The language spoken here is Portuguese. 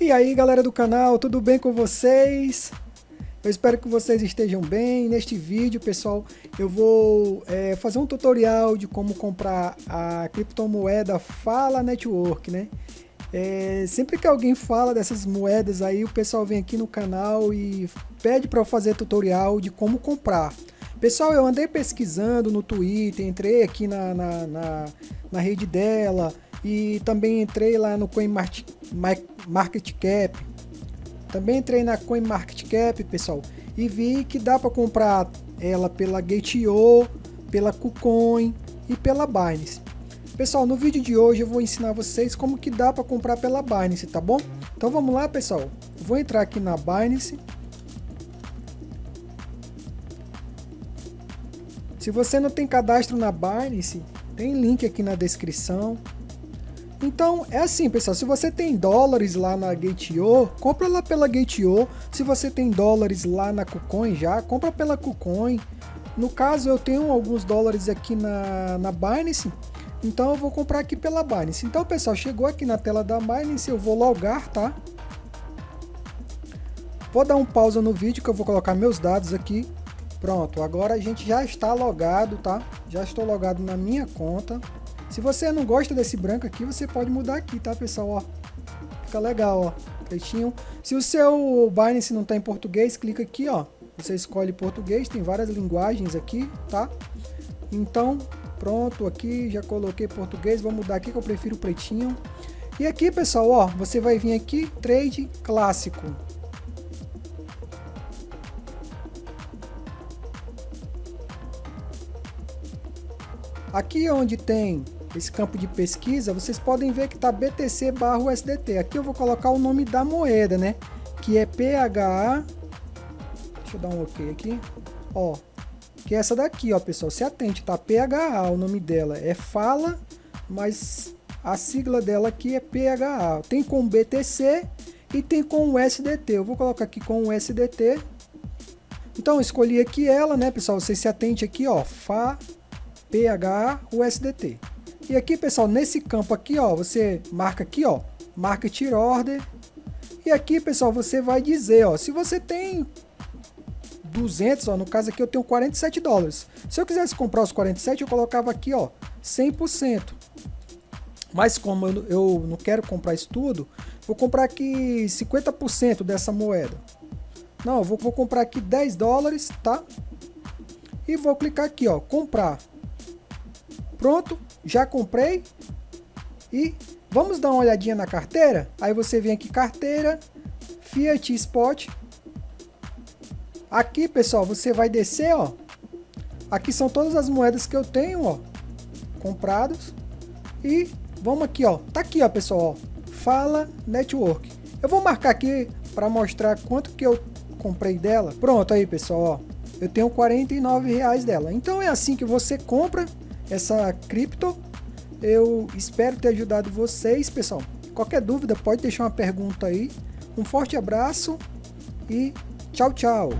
E aí galera do canal, tudo bem com vocês? Eu espero que vocês estejam bem. Neste vídeo, pessoal, eu vou é, fazer um tutorial de como comprar a criptomoeda Fala Network, né? É, sempre que alguém fala dessas moedas aí, o pessoal vem aqui no canal e pede para eu fazer tutorial de como comprar. Pessoal, eu andei pesquisando no Twitter, entrei aqui na, na, na, na rede dela, e também entrei lá no CoinMarketCap. Também entrei na CoinMarketCap, pessoal, e vi que dá para comprar ela pela Gate.io, pela KuCoin e pela Binance. Pessoal, no vídeo de hoje eu vou ensinar vocês como que dá para comprar pela Binance, tá bom? Então vamos lá, pessoal. Vou entrar aqui na Binance. Se você não tem cadastro na Binance, tem link aqui na descrição. Então, é assim, pessoal, se você tem dólares lá na Gate.io, compra lá pela Gate.io. Se você tem dólares lá na KuCoin já, compra pela KuCoin. No caso, eu tenho alguns dólares aqui na, na Binance, então eu vou comprar aqui pela Binance. Então, pessoal, chegou aqui na tela da Binance, eu vou logar, tá? Vou dar um pausa no vídeo que eu vou colocar meus dados aqui. Pronto, agora a gente já está logado, tá? Já estou logado na minha conta. Se você não gosta desse branco aqui, você pode mudar aqui, tá, pessoal? Ó, fica legal, ó, pretinho. Se o seu Binance não está em português, clica aqui, ó. Você escolhe português, tem várias linguagens aqui, tá? Então, pronto, aqui já coloquei português, vou mudar aqui que eu prefiro pretinho. E aqui, pessoal, ó, você vai vir aqui, trade clássico. Aqui onde tem esse campo de pesquisa, vocês podem ver que está BTC barra USDT. Aqui eu vou colocar o nome da moeda, né? Que é PHA. Deixa eu dar um OK aqui. Ó, que é essa daqui, ó, pessoal. Se atente, tá? PHA, o nome dela é Fala, mas a sigla dela aqui é PHA. Tem com BTC e tem com USDT. Eu vou colocar aqui com USDT. Então, escolhi aqui ela, né, pessoal? Vocês se atente aqui, ó, FA, PHA, USDT. E aqui, pessoal, nesse campo aqui, ó, você marca aqui, ó, Market Order. E aqui, pessoal, você vai dizer, ó, se você tem 200, ó, no caso aqui eu tenho 47 dólares. Se eu quisesse comprar os 47, eu colocava aqui, ó, 100%. Mas como eu, eu não quero comprar isso tudo, vou comprar aqui 50% dessa moeda. Não, eu vou, vou comprar aqui 10 dólares, tá? E vou clicar aqui, ó, comprar. Pronto, já comprei. E vamos dar uma olhadinha na carteira? Aí você vem aqui, carteira, Fiat Spot. Aqui, pessoal, você vai descer, ó. Aqui são todas as moedas que eu tenho, ó, comprados. E vamos aqui, ó. Tá aqui, ó, pessoal, ó. Fala Network. Eu vou marcar aqui para mostrar quanto que eu comprei dela. Pronto aí, pessoal, ó. Eu tenho 49 reais dela. Então é assim que você compra essa cripto. Eu espero ter ajudado vocês, pessoal. Qualquer dúvida, pode deixar uma pergunta aí. Um forte abraço e tchau, tchau.